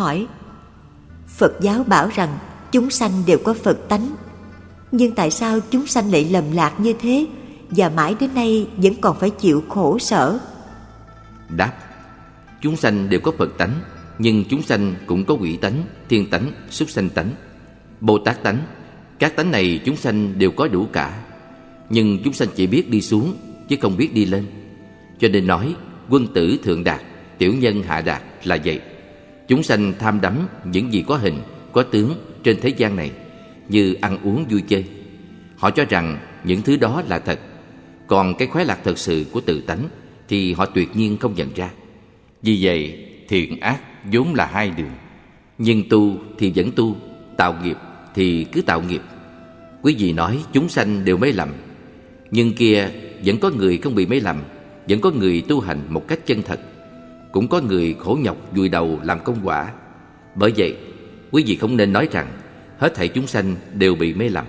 hỏi. Phật giáo bảo rằng chúng sanh đều có Phật tánh. Nhưng tại sao chúng sanh lại lầm lạc như thế Và mãi đến nay vẫn còn phải chịu khổ sở? Đáp Chúng sanh đều có Phật tánh Nhưng chúng sanh cũng có quỷ tánh, thiên tánh, súc sanh tánh Bồ Tát tánh. Các tánh này chúng sanh đều có đủ cả. Nhưng chúng sanh chỉ biết đi xuống Chứ không biết đi lên. Cho nên nói quân tử thượng đạt Tiểu nhân hạ đạt là vậy. Chúng sanh tham đắm những gì có hình, có tướng trên thế gian này Như ăn uống vui chơi. Họ cho rằng những thứ đó là thật. Còn cái khoái lạc thật sự của tự tánh Thì họ tuyệt nhiên không nhận ra. Vì vậy thiện ác vốn là hai đường. Nhưng tu thì vẫn tu Tạo nghiệp thì cứ tạo nghiệp. Quý vị nói chúng sanh đều mê lầm Nhưng kia vẫn có người không bị mê lầm Vẫn có người tu hành một cách chân thật. Cũng có người khổ nhọc vùi đầu làm công quả. Bởi vậy, quý vị không nên nói rằng Hết thảy chúng sanh đều bị mê lầm.